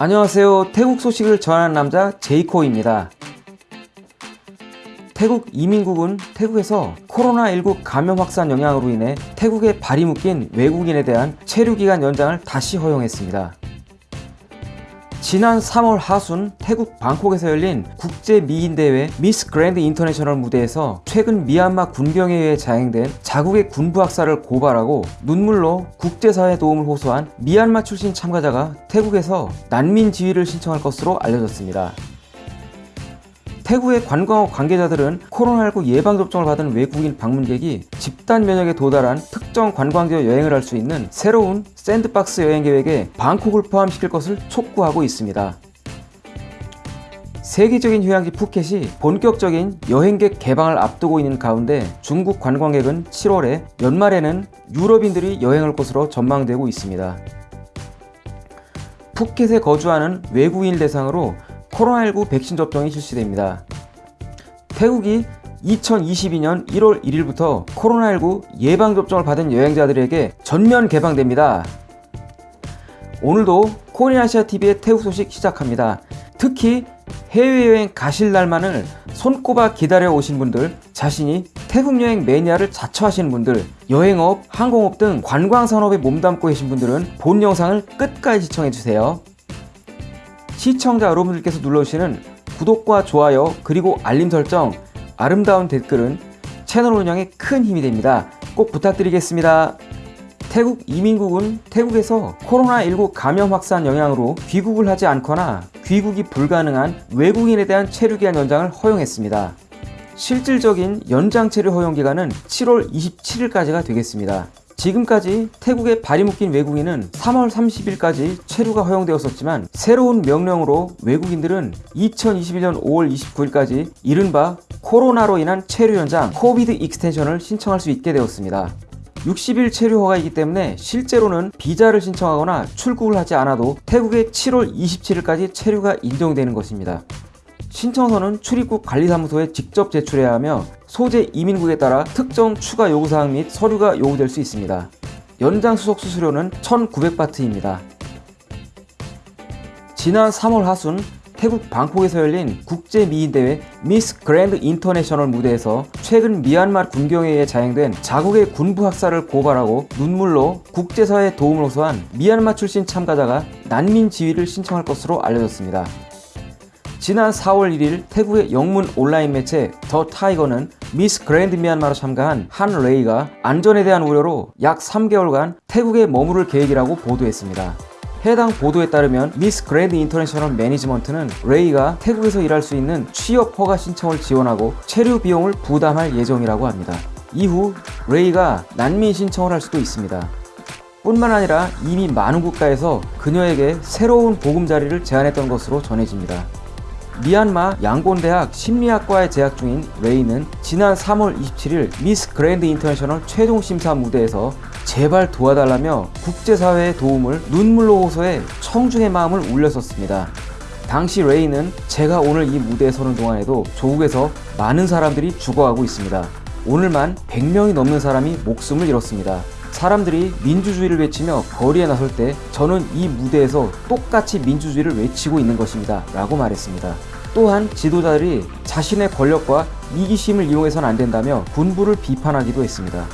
안녕하세요. 태국 소식을 전하는 남자 제이코입니다. 태국 이민국은 태국에서 코로나19 감염 확산 영향으로 인해 태국에 발이 묶인 외국인에 대한 체류 기간 연장을 다시 허용했습니다. 지난 3월 하순 태국 방콕에서 열린 국제 미인 대회 Miss Grand International 무대에서 최근 미얀마 군경에 의해 자행된 자국의 군부 학살을 고발하고 눈물로 국제사회 도움을 호소한 미얀마 출신 참가자가 태국에서 난민 지위를 신청할 것으로 알려졌습니다. 태국의 관광업 관계자들은 코로나19 예방접종을 받은 외국인 방문객이 집단 면역에 도달한 특정 관광지에 여행을 할 수 있는 새로운 샌드박스 여행 계획에 방콕을 포함시킬 것을 촉구하고 있습니다. 세계적인 휴양지 푸켓이 본격적인 여행객 개방을 앞두고 있는 가운데 중국 관광객은 7월에 연말에는 유럽인들이 여행할 것으로 전망되고 있습니다. 푸켓에 거주하는 외국인을 대상으로 코로나19 백신 접종이 실시됩니다. 태국이 2022년 1월 1일부터 코로나19 예방접종을 받은 여행자들에게 전면 개방됩니다. 오늘도 코리아시아TV의 태국 소식 시작합니다. 특히 해외여행 가실 날만을 손꼽아 기다려 오신 분들, 자신이 태국 여행 매니아를 자처하시는 분들, 여행업, 항공업 등 관광산업에 몸담고 계신 분들은 본 영상을 끝까지 시청해주세요. 시청자 여러분들께서 눌러주시는 구독과 좋아요 그리고 알림 설정 아름다운 댓글은 채널 운영에 큰 힘이 됩니다. 꼭 부탁드리겠습니다. 태국 이민국은 태국에서 코로나19 감염 확산 영향으로 귀국을 하지 않거나 귀국이 불가능한 외국인에 대한 체류기한 연장을 허용했습니다. 실질적인 연장 체류 허용 기간은 7월 27일까지가 되겠습니다. 지금까지 태국에 발이 묶인 외국인은 3월 30일까지 체류가 허용되었었지만 새로운 명령으로 외국인들은 2021년 5월 29일까지 이른바 코로나로 인한 체류 연장 Covid extension을 신청할 수 있게 되었습니다. 60일 체류 허가이기 때문에 실제로는 비자를 신청하거나 출국을 하지 않아도 태국의 7월 27일까지 체류가 인정되는 것입니다. 신청서는 출입국 관리사무소에 직접 제출해야 하며 소재 이민국에 따라 특정 추가 요구사항 및 서류가 요구될 수 있습니다. 연장 수속 수수료는 1,900바트입니다. 지난 3월 하순 태국 방콕에서 열린 국제 미인 대회 Miss Grand International 무대에서 최근 미얀마 군경에 의해 자행된 자국의 군부 학살을 고발하고 눈물로 국제사회에 도움을 호소한 미얀마 출신 참가자가 난민 지위를 신청할 것으로 알려졌습니다. 지난 4월 1일 태국의 영문 온라인 매체 The Thaiger는 Miss Grand 미얀마로 참가한 한 레이가 안전에 대한 우려로 약 3개월간 태국에 머무를 계획이라고 보도했습니다. 해당 보도에 따르면 Miss Grand International 매니지먼트는 레이가 태국에서 일할 수 있는 취업 허가 신청을 지원하고 체류 비용을 부담할 예정이라고 합니다. 이후 레이가 난민 신청을 할 수도 있습니다. 뿐만 아니라 이미 많은 국가에서 그녀에게 새로운 보금자리를 제안했던 것으로 전해집니다. 미얀마 양곤대학 심리학과에 재학 중인 레이는 지난 3월 27일 Miss Grand International 최종 심사 무대에서 제발 도와달라며 국제사회의 도움을 눈물로 호소해 청중의 마음을 울렸었습니다. 당시 레이는 제가 오늘 이 무대에 서는 동안에도 조국에서 많은 사람들이 죽어가고 있습니다. 오늘만 100명이 넘는 사람이 목숨을 잃었습니다. 사람들이 민주주의를 외치며 거리에 나설 때 저는 이 무대에서 똑같이 민주주의를 외치고 있는 것입니다. 라고 말했습니다. 또한 지도자들이 자신의 권력과 이기심을 이용해서는 안 된다며 군부를 비판하기도 했습니다.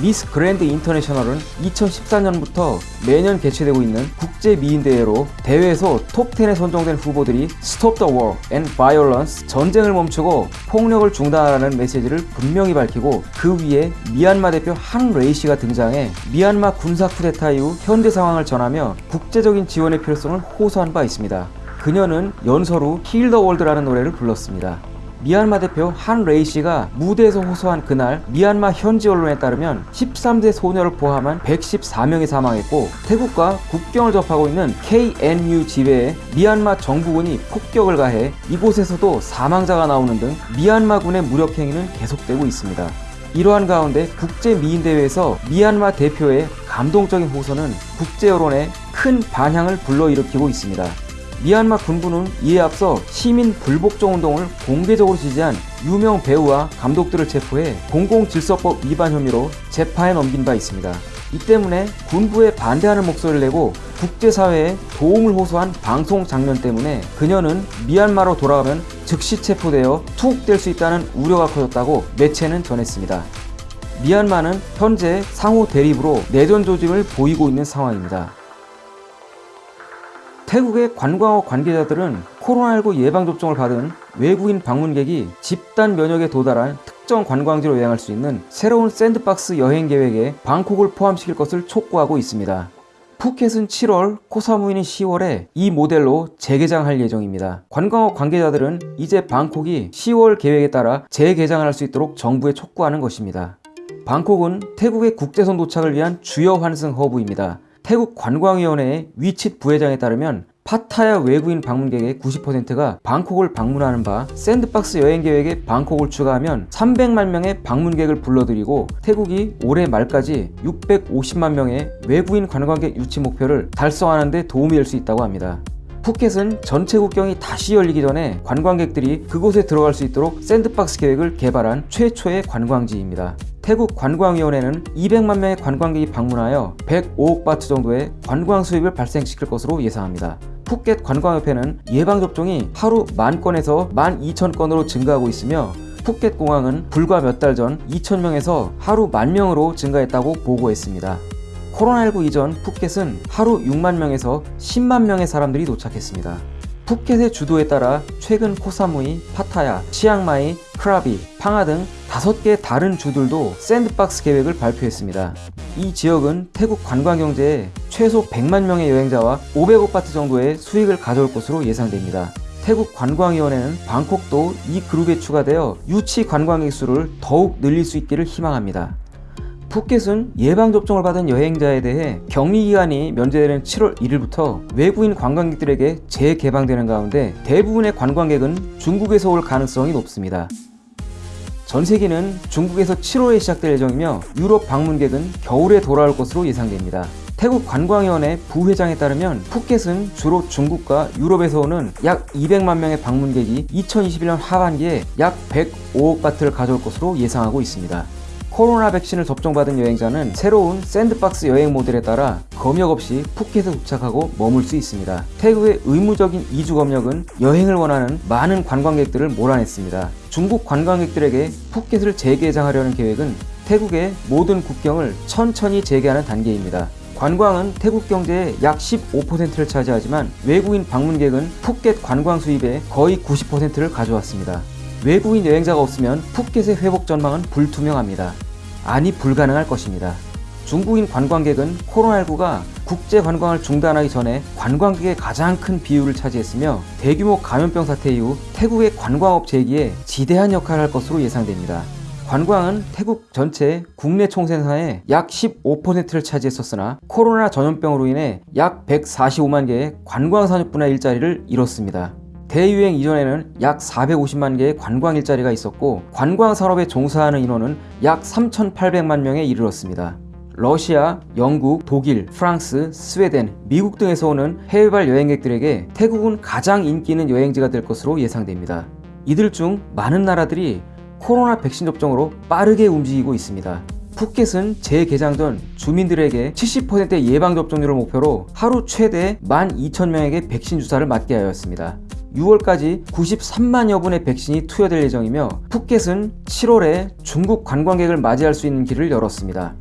Miss Grand International은 2014년부터 매년 개최되고 있는 국제 미인 대회로 대회에서 톱10에 선정된 후보들이 Stop the War and Violence 전쟁을 멈추고 폭력을 중단하라는 메시지를 분명히 밝히고 그 위에 미얀마 대표 한 레이 씨가 등장해 미얀마 군사 쿠데타 이후 현재 상황을 전하며 국제적인 지원의 필요성을 호소한 바 있습니다. 그녀는 연설 후 Heal the World라는 노래를 불렀습니다. 미얀마 대표 한 레이 씨가 무대에서 호소한 그날 미얀마 현지 언론에 따르면 13세 소녀를 포함한 114명이 사망했고 태국과 국경을 접하고 있는 KNU 지회에 미얀마 정부군이 폭격을 가해 이곳에서도 사망자가 나오는 등 미얀마군의 무력 행위는 계속되고 있습니다. 이러한 가운데 국제 미인 대회에서 미얀마 대표의 감동적인 호소는 국제 여론에 큰 반향을 불러일으키고 있습니다. 미얀마 군부는 이에 앞서 시민 불복종 운동을 공개적으로 지지한 유명 배우와 감독들을 체포해 공공질서법 위반 혐의로 재판에 넘긴 바 있습니다. 이 때문에 군부에 반대하는 목소리를 내고 국제사회에 도움을 호소한 방송 장면 때문에 그녀는 미얀마로 돌아가면 즉시 체포되어 투옥될 수 있다는 우려가 커졌다고 매체는 전했습니다. 미얀마는 현재 상호 대립으로 내전 조짐을 보이고 있는 상황입니다. 태국의 관광업 관계자들은 코로나19 예방접종을 받은 외국인 방문객이 집단 면역에 도달한 특정 관광지로 여행할 수 있는 새로운 샌드박스 여행 계획에 방콕을 포함시킬 것을 촉구하고 있습니다. 푸켓은 7월, 코사무이는 10월에 이 모델로 재개장할 예정입니다. 관광업 관계자들은 이제 방콕이 10월 계획에 따라 재개장을 할 수 있도록 정부에 촉구하는 것입니다. 방콕은 태국의 국제선 도착을 위한 주요 환승 허브입니다. 태국 관광위원회의 위칫 부회장에 따르면 파타야 외국인 방문객의 90%가 방콕을 방문하는 바 샌드박스 여행 계획에 방콕을 추가하면 300만 명의 방문객을 불러들이고 태국이 올해 말까지 650만 명의 외국인 관광객 유치 목표를 달성하는 데 도움이 될 수 있다고 합니다. 푸켓은 전체 국경이 다시 열리기 전에 관광객들이 그곳에 들어갈 수 있도록 샌드박스 계획을 개발한 최초의 관광지입니다. 태국 관광위원회는 200만 명의 관광객이 방문하여 105억 바트 정도의 관광 수입을 발생시킬 것으로 예상합니다. 푸켓 관광협회는 예방접종이 하루 만 건에서 만 2천 건으로 증가하고 있으며 푸켓 공항은 불과 몇 달 전 2천 명에서 하루 만 명으로 증가했다고 보고했습니다. 코로나19 이전 푸켓은 하루 6만 명에서 10만 명의 사람들이 도착했습니다. 푸켓의 주도에 따라 최근 코사무이, 파타야, 치앙마이, 크라비, 팡하 등 다섯 개 다른 주들도 샌드박스 계획을 발표했습니다. 이 지역은 태국 관광 경제에 최소 100만 명의 여행자와 500억 바트 정도의 수익을 가져올 것으로 예상됩니다. 태국 관광위원회는 방콕도 이 그룹에 추가되어 유치 관광객 수를 더욱 늘릴 수 있기를 희망합니다. 푸켓은 예방접종을 받은 여행자에 대해 격리기간이 면제되는 7월 1일부터 외국인 관광객들에게 재개방되는 가운데 대부분의 관광객은 중국에서 올 가능성이 높습니다. 전세기는 중국에서 7월에 시작될 예정이며 유럽 방문객은 겨울에 돌아올 것으로 예상됩니다. 태국 관광위원회 부회장에 따르면 푸켓은 주로 중국과 유럽에서 오는 약 200만 명의 방문객이 2021년 하반기에 약 105억 바트를 가져올 것으로 예상하고 있습니다. 코로나 백신을 접종받은 여행자는 새로운 샌드박스 여행 모델에 따라 검역 없이 푸켓에 도착하고 머물 수 있습니다. 태국의 의무적인 이주 검역은 여행을 원하는 많은 관광객들을 몰아냈습니다. 중국 관광객들에게 푸켓을 재개장하려는 계획은 태국의 모든 국경을 천천히 재개하는 단계입니다. 관광은 태국 경제의 약 15%를 차지하지만 외국인 방문객은 푸켓 관광 수입의 거의 90%를 가져왔습니다. 외국인 여행자가 없으면 푸켓의 회복 전망은 불투명합니다. 아니 불가능할 것입니다. 중국인 관광객은 코로나19가 국제 관광을 중단하기 전에 관광객의 가장 큰 비율을 차지했으며 대규모 감염병 사태 이후 태국의 관광업 재기에 지대한 역할을 할 것으로 예상됩니다. 관광은 태국 전체 국내 총생산의 약 15%를 차지했었으나 코로나 전염병으로 인해 약 145만 개의 관광 산업 분야 일자리를 잃었습니다. 대유행 이전에는 약 450만 개의 관광 일자리가 있었고 관광 산업에 종사하는 인원은 약 3,800만 명에 이르렀습니다. 러시아, 영국, 독일, 프랑스, 스웨덴, 미국 등에서 오는 해외발 여행객들에게 태국은 가장 인기 있는 여행지가 될 것으로 예상됩니다. 이들 중 많은 나라들이 코로나 백신 접종으로 빠르게 움직이고 있습니다. 푸켓은 재개장 전 주민들에게 70%의 예방접종률을 목표로 하루 최대 12,000명에게 백신 주사를 맞게 하였습니다. 6월까지 93만여 분의 백신이 투여될 예정이며 푸켓은 7월에 중국 관광객을 맞이할 수 있는 길을 열었습니다.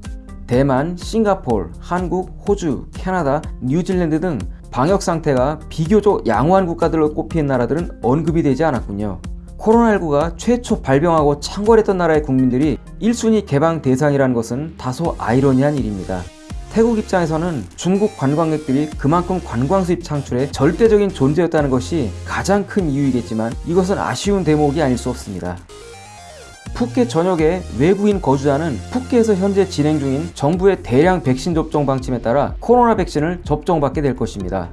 대만, 싱가폴, 한국, 호주, 캐나다, 뉴질랜드 등 방역 상태가 비교적 양호한 국가들로 꼽히는 나라들은 언급이 되지 않았군요. 코로나19가 최초 발병하고 창궐했던 나라의 국민들이 1순위 개방 대상이라는 것은 다소 아이러니한 일입니다. 태국 입장에서는 중국 관광객들이 그만큼 관광 수입 창출에 절대적인 존재였다는 것이 가장 큰 이유이겠지만 이것은 아쉬운 대목이 아닐 수 없습니다. 푸켓 전역의 외국인 거주자는 푸켓에서 현재 진행 중인 정부의 대량 백신 접종 방침에 따라 코로나 백신을 접종받게 될 것입니다.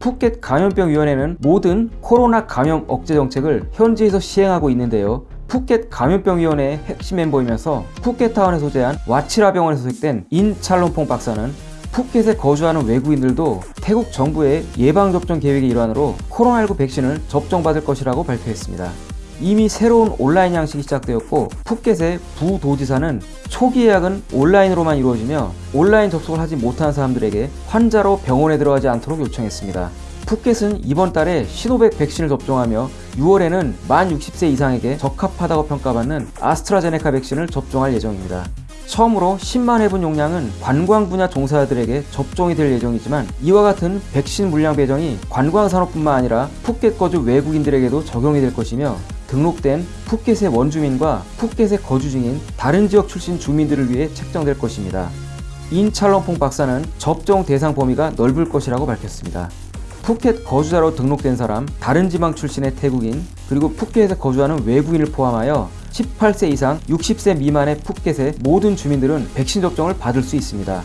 푸켓 감염병위원회는 모든 코로나 감염 억제 정책을 현지에서 시행하고 있는데요. 푸켓 감염병위원회의 핵심 멤버이면서 푸켓타운에 소재한 와치라 병원에서 소식된 인찰론퐁 박사는 푸켓에 거주하는 외국인들도 태국 정부의 예방접종 계획의 일환으로 코로나19 백신을 접종받을 것이라고 발표했습니다. 이미 새로운 온라인 양식이 시작되었고 푸켓의 부도지사는 초기 예약은 온라인으로만 이루어지며 온라인 접속을 하지 못한 사람들에게 환자로 병원에 들어가지 않도록 요청했습니다. 푸켓은 이번 달에 시노백 백신을 접종하며 6월에는 만 60세 이상에게 적합하다고 평가받는 아스트라제네카 백신을 접종할 예정입니다. 처음으로 10만 회분 용량은 관광 분야 종사자들에게 접종이 될 예정이지만 이와 같은 백신 물량 배정이 관광 산업뿐만 아니라 푸켓 거주 외국인들에게도 적용이 될 것이며 등록된 푸켓의 원주민과 푸켓에 거주 중인 다른 지역 출신 주민들을 위해 책정될 것입니다. 인찰럼퐁 박사는 접종 대상 범위가 넓을 것이라고 밝혔습니다. 푸켓 거주자로 등록된 사람, 다른 지방 출신의 태국인, 그리고 푸켓에 거주하는 외국인을 포함하여 18세 이상 60세 미만의 푸켓의 모든 주민들은 백신 접종을 받을 수 있습니다.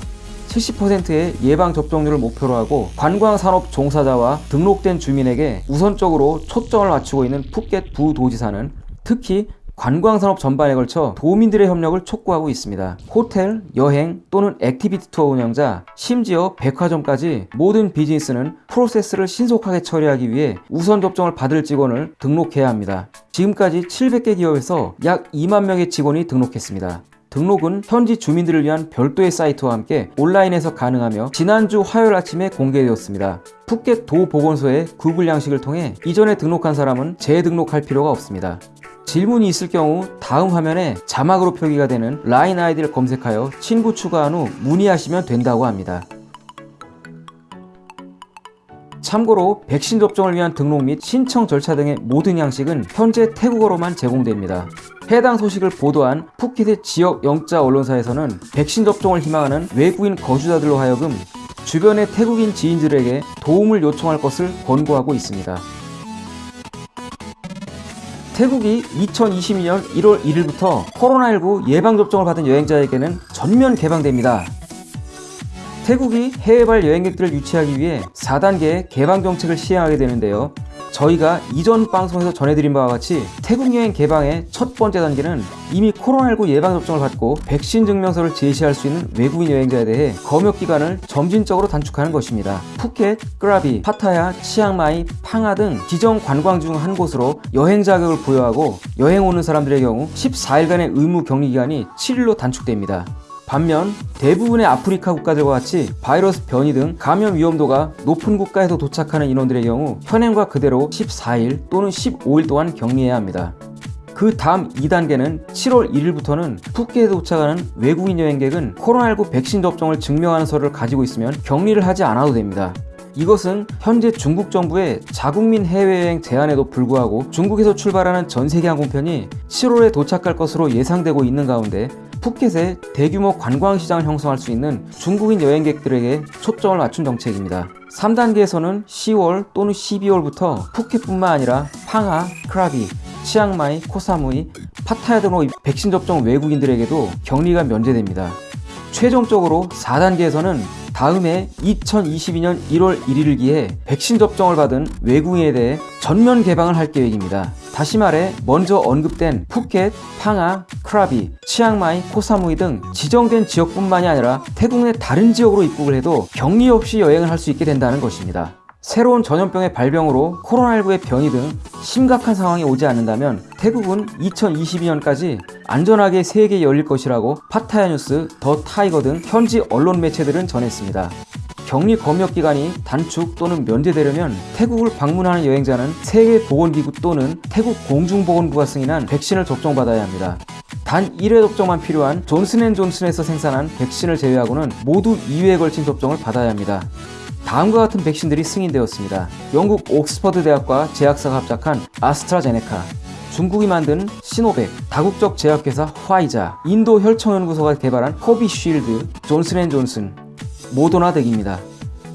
70%의 예방 접종률을 목표로 하고 관광 산업 종사자와 등록된 주민에게 우선적으로 초점을 맞추고 있는 푸켓 부도지사는 특히 관광산업 전반에 걸쳐 도민들의 협력을 촉구하고 있습니다. 호텔, 여행 또는 activity 투어 운영자, 심지어 백화점까지 모든 비즈니스는 프로세스를 신속하게 처리하기 위해 우선 접종을 받을 직원을 등록해야 합니다. 지금까지 700개 기업에서 약 2만 명의 직원이 등록했습니다. 등록은 현지 주민들을 위한 별도의 사이트와 함께 온라인에서 가능하며 지난주 화요일 아침에 공개되었습니다. 푸켓 도보건소의 구글 양식을 통해 이전에 등록한 사람은 재등록할 필요가 없습니다. 질문이 있을 경우 다음 화면에 자막으로 표기가 되는 라인 아이디를 검색하여 친구 추가한 후 문의하시면 된다고 합니다. 참고로 백신 접종을 위한 등록 및 신청 절차 등의 모든 양식은 현재 태국어로만 제공됩니다. 해당 소식을 보도한 푸켓의 지역 영자 언론사에서는 백신 접종을 희망하는 외국인 거주자들로 하여금 주변의 태국인 지인들에게 도움을 요청할 것을 권고하고 있습니다. 태국이 2022년 1월 1일부터 코로나19 예방접종을 받은 여행자에게는 전면 개방됩니다. 태국이 해외발 여행객들을 유치하기 위해 4단계의 개방 정책을 시행하게 되는데요. 저희가 이전 방송에서 전해드린 바와 같이 태국 여행 개방의 첫 번째 단계는 이미 코로나19 예방접종을 받고 백신 증명서를 제시할 수 있는 외국인 여행자에 대해 검역 기간을 점진적으로 단축하는 것입니다. 푸켓, 크라비, 파타야, 치앙마이, 팡하 등 지정 관광 중 한 곳으로 여행 자격을 부여하고 여행 오는 사람들의 경우 14일간의 의무 격리 기간이 7일로 단축됩니다. 반면 대부분의 아프리카 국가들과 같이 바이러스 변이 등 감염 위험도가 높은 국가에서 도착하는 인원들의 경우 현행과 그대로 14일 또는 15일 동안 격리해야 합니다. 그 다음 2단계는 7월 1일부터는 푸켓에 도착하는 외국인 여행객은 코로나19 백신 접종을 증명하는 서류를 가지고 있으면 격리를 하지 않아도 됩니다. 이것은 현재 중국 정부의 자국민 해외여행 제한에도 불구하고 중국에서 출발하는 전 세계 항공편이 7월에 도착할 것으로 예상되고 있는 가운데 푸켓에 대규모 관광 시장을 형성할 수 있는 중국인 여행객들에게 초점을 맞춘 정책입니다. 3단계에서는 10월 또는 12월부터 푸켓뿐만 아니라 팡하, 크라비, 치앙마이, 코사무이, 파타야 등으로 백신 접종 외국인들에게도 격리가 면제됩니다. 최종적으로 4단계에서는 다음해 2022년 1월 1일을 기해 백신 접종을 받은 외국인에 대해 전면 개방을 할 계획입니다. 다시 말해 먼저 언급된 푸켓, 팡아, 크라비, 치앙마이, 코사무이 등 지정된 지역뿐만이 아니라 태국 내 다른 지역으로 입국을 해도 격리 없이 여행을 할 수 있게 된다는 것입니다. 새로운 전염병의 발병으로 코로나19의 변이 등 심각한 상황이 오지 않는다면 태국은 2022년까지 안전하게 세계에 열릴 것이라고 파타야 뉴스, 더 타이거 등 현지 언론 매체들은 전했습니다. 격리 검역 기간이 단축 또는 면제되려면 태국을 방문하는 여행자는 세계보건기구 또는 태국 공중보건부가 승인한 백신을 접종받아야 합니다. 단 1회 접종만 필요한 존슨앤존슨에서 생산한 백신을 제외하고는 모두 2회에 걸친 접종을 받아야 합니다. 다음과 같은 백신들이 승인되었습니다. 영국 옥스퍼드 대학과 제약사가 합작한 아스트라제네카, 중국이 만든 시노백, 다국적 제약회사 화이자, 인도 혈청연구소가 개발한 코비쉴드, 존슨앤존슨, 모더나 등입니다.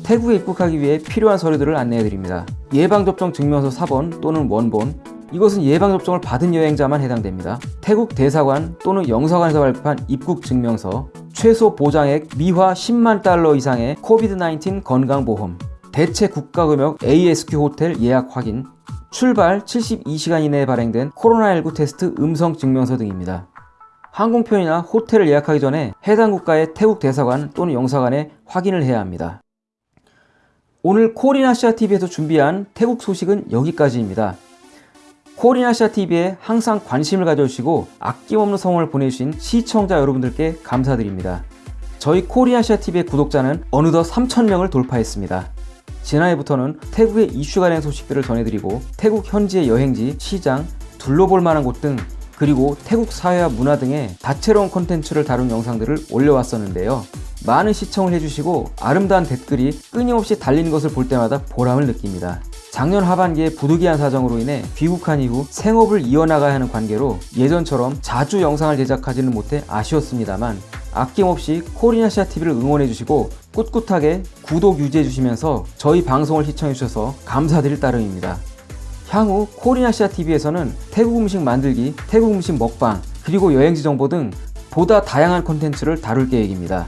태국에 입국하기 위해 필요한 서류들을 안내해드립니다. 예방접종 증명서 사본 또는 원본, 이것은 예방접종을 받은 여행자만 해당됩니다. 태국 대사관 또는 영사관에서 발급한 입국 증명서, 최소 보장액 미화 10만 달러 이상의 COVID-19 건강보험, 대체 국가금역 ASQ 호텔 예약 확인, 출발 72시간 이내에 발행된 코로나19 테스트 음성 증명서 등입니다. 항공편이나 호텔을 예약하기 전에 해당 국가의 태국 대사관 또는 영사관에 확인을 해야 합니다. 오늘 코리나시아TV에서 준비한 태국 소식은 여기까지입니다. 코리아시아 TV에 항상 관심을 가져주시고 아낌없는 성원을 보내주신 시청자 여러분들께 감사드립니다. 저희 코리아시아 TV의 구독자는 어느덧 3,000명을 돌파했습니다. 지난해부터는 태국의 이슈가 된 소식들을 전해드리고 태국 현지의 여행지, 시장, 둘러볼 만한 곳 등 그리고 태국 사회와 문화 등의 다채로운 콘텐츠를 다룬 영상들을 올려왔었는데요. 많은 시청을 해주시고 아름다운 댓글이 끊임없이 달리는 것을 볼 때마다 보람을 느낍니다. 작년 하반기에 부득이한 사정으로 인해 귀국한 이후 생업을 이어나가야 하는 관계로 예전처럼 자주 영상을 제작하지는 못해 아쉬웠습니다만 아낌없이 코리아시아 TV를 응원해주시고 꿋꿋하게 구독 유지해주시면서 저희 방송을 시청해주셔서 감사드릴 따름입니다. 향후 코리아시아 TV에서는 태국 음식 만들기, 태국 음식 먹방, 그리고 여행지 정보 등 보다 다양한 콘텐츠를 다룰 계획입니다.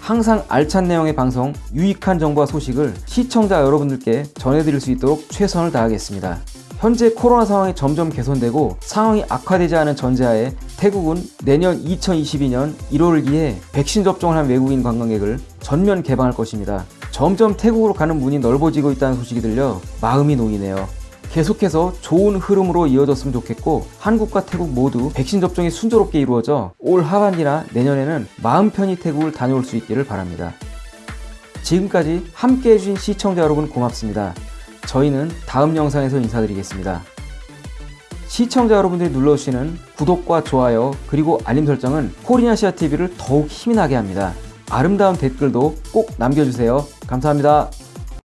항상 알찬 내용의 방송, 유익한 정보와 소식을 시청자 여러분들께 전해드릴 수 있도록 최선을 다하겠습니다. 현재 코로나 상황이 점점 개선되고 상황이 악화되지 않은 전제하에 태국은 내년 2022년 1월기에 백신 접종을 한 외국인 관광객을 전면 개방할 것입니다. 점점 태국으로 가는 문이 넓어지고 있다는 소식이 들려 마음이 놓이네요. 계속해서 좋은 흐름으로 이어졌으면 좋겠고 한국과 태국 모두 백신 접종이 순조롭게 이루어져 올 하반기나 내년에는 마음 편히 태국을 다녀올 수 있기를 바랍니다. 지금까지 함께 해주신 시청자 여러분 고맙습니다. 저희는 다음 영상에서 인사드리겠습니다. 시청자 여러분들이 눌러주시는 구독과 좋아요 그리고 알림 설정은 코리아시아 TV를 더욱 힘이 나게 합니다. 아름다운 댓글도 꼭 남겨주세요. 감사합니다.